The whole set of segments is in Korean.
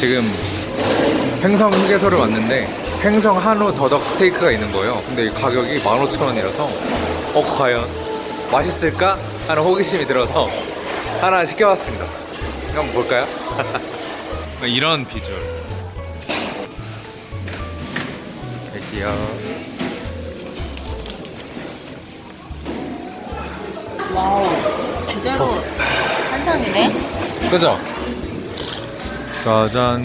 지금 횡성 휴게소를 왔는데 횡성 한우 더덕 스테이크가 있는 거예요. 근데 이 가격이 15,000원이라서 어 과연 맛있을까 하는 호기심이 들어서 하나 시켜봤습니다. 한번 볼까요? 이런 비주얼. 여기요. 와우 그대로 한상이네 그죠? 짜잔.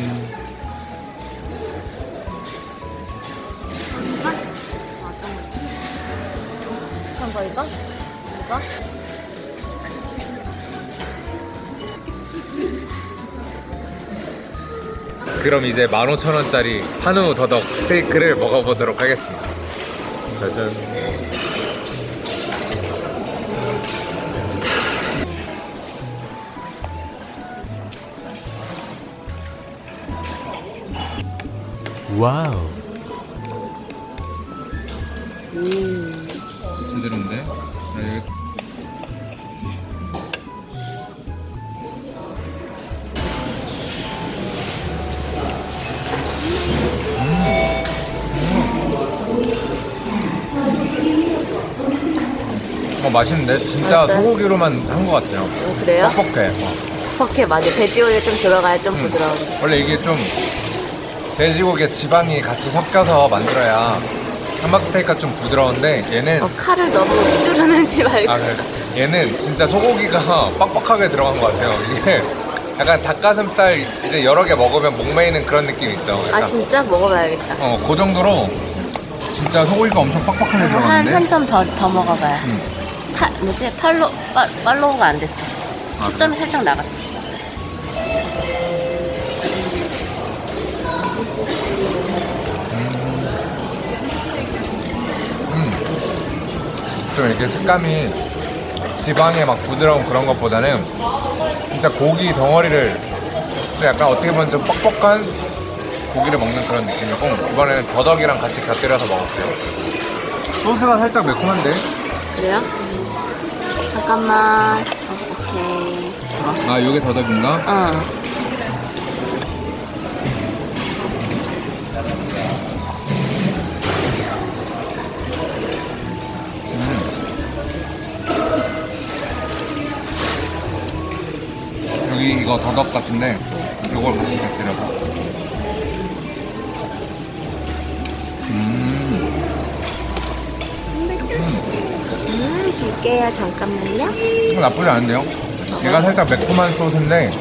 그럼 이제 15,000원짜리 한우 더덕 스테이크를 먹어보도록 하겠습니다. 짜잔. 와우. 제대로인데? 자, 여기 어, 맛있는데? 진짜 맛있어요? 소고기로만 한 것 같아요. 어, 그래요? 뻑뻑해. 어. 퍽해 맞아 돼지고기 좀 들어가야 좀 음. 부드러운 원래 이게 좀 돼지고기에 지방이 같이 섞여서 만들어야 함박스테이크가 좀 부드러운데 얘는 어, 칼을 너무 휘두르는지 말고. 아 그래. 얘는 진짜 소고기가 빡빡하게 들어간 것 같아요. 이게 약간 닭가슴살 이제 여러 개 먹으면 목매이는 그런 느낌 있죠? 아 약간. 진짜? 먹어봐야겠다. 어, 그 정도로 진짜 소고기가 엄청 빡빡하게 한 들어갔는데. 한점 더 더 먹어봐요. 음. 파, 뭐지? 팔로 파, 팔로우가 안 됐어. 아, 초점이 살짝 나갔어 좀 이렇게 식감이 지방에 막 부드러운 그런 것보다는 진짜 고기 덩어리를 좀 약간 어떻게 보면 좀 뻑뻑한 고기를 먹는 그런 느낌이고 이번에는 더덕이랑 같이 곁들여서 먹었어요. 소스가 살짝 매콤한데? 그래요? 잠깐만. 어, 오케이. 아 이게 더덕인가? 어 여기 이거 더덕 같은데 이걸 같이 곁들여서 음 음, 줄게요. 잠깐만요. 이거 나쁘지 않은데요? 얘가 살짝 매콤한 소스인데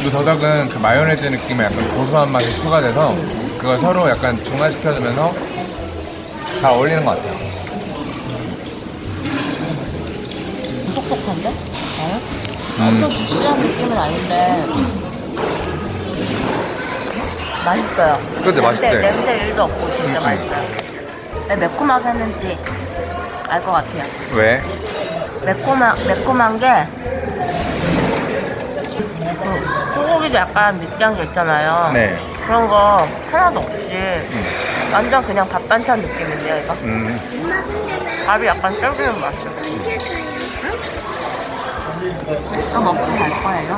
이 더덕은 그 마요네즈 느낌의 약간 고소한 맛이 추가돼서 그걸 서로 약간 중화시켜주면서 잘 어울리는 것 같아요. 톡톡한데? 어? 음. 엄청 주시한 느낌은 아닌데 맛있어요. 그치, 맛있지? 냄새, 냄새 1도 없고 진짜 음, 음. 맛있어요. 왜 매콤하게 했는지 알 것 같아요. 왜? 매콤한 매콤한 게 그, 소고기도 약간 느끼한 게 있잖아요. 네. 그런 거 하나도 없이 완전 그냥 밥 반찬 느낌인데요, 이거? 음, 밥이 약간 쫄깃한 맛이요. 또 먹고 갈 거예요?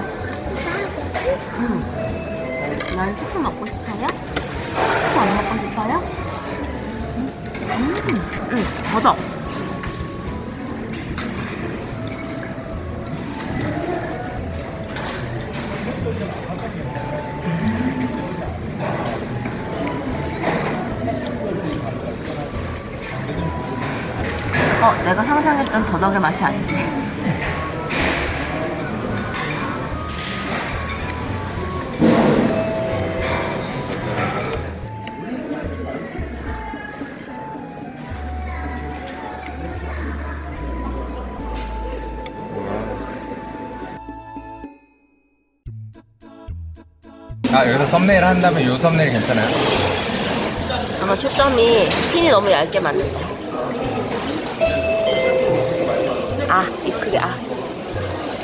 음. 난 스프 먹고 싶어요? 스프 안 먹고 싶어요? 음, 음, 더덕. 어, 내가 상상했던 더덕의 맛이 아닌데. 아 여기서 썸네일 한다면 이 썸네일 괜찮아요? 아마 초점이 핀이 너무 얇게 맞는다. 아, 이 크게, 아.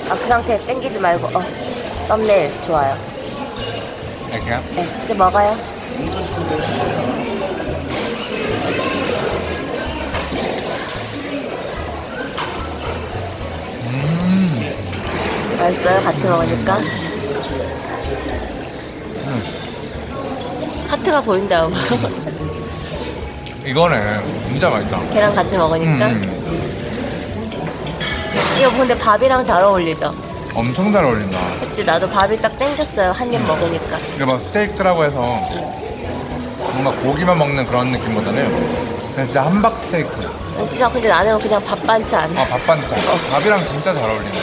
아, 그 상태 땡기지 말고, 어. 썸네일 좋아요. 이렇게요? 네, 이제 먹어요. 음, 맛있어요? 같이 먹으니까? 스테이크가 보인다. 이거는 진짜 맛있다. 걔랑 같이 먹으니까. 음, 이거 근데 밥이랑 잘 어울리죠? 엄청 잘 어울린다. 그치, 나도 밥이 딱 땡겼어요. 한 입 먹으니까. 이게 막 스테이크라고 해서 뭔가 고기만 먹는 그런 느낌보다는 그냥 진짜 함박 스테이크. 진짜 근데 나는 그냥 밥 반찬. 아, 밥 반찬. 밥이랑 진짜 잘 어울리네.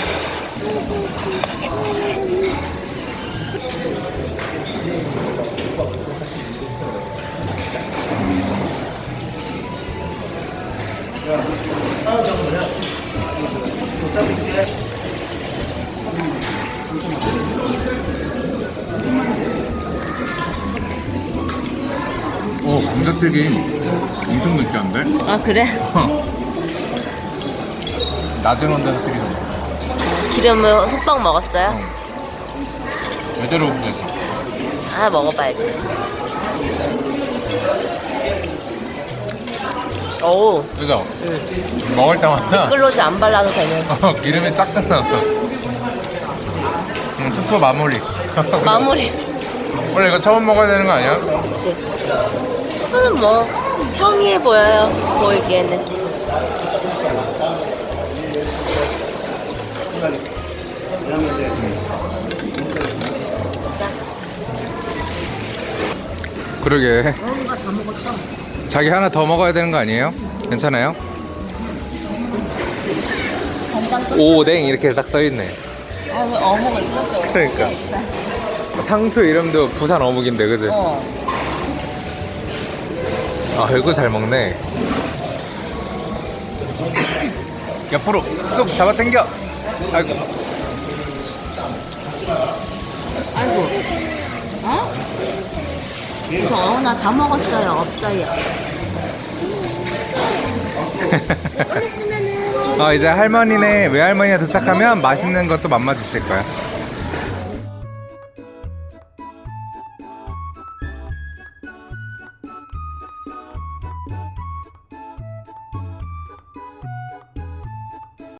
오, 감자튀김 엄청 느끼한데? 아, 그래? 낮은 온도에서 튀기잖아. 기름을 흠뻑 먹었어요? 제대로 됐다. 아, 먹어봐야지. 오, 그죠? 응. 먹을 때마다 끌로즈 안 발라도 되는. 어, 기름이 쫙쫙 나왔어. 음, 스프 마무리. 마무리. 원래 이거 처음 먹어야 되는 거 아니야? 그치. 스프는 뭐, 평이해 보여요. 보이기에는. 자, 그러게. 자기 하나 더 먹어야 되는 거 아니에요? 괜찮아요? 오뎅 이렇게 딱 써있네. 아, 왜 어묵을? 그러니까. 상표 이름도 부산 어묵인데, 그지? 어. 아, 이거 잘 먹네. 옆으로 쑥 잡아 당겨. 아이고. 아이고. 어? 저, 나다 먹었어요. 없어요. 어, 이제 할머니네 외할머니가 도착하면 맛있는 것도 맛마 주실 거야.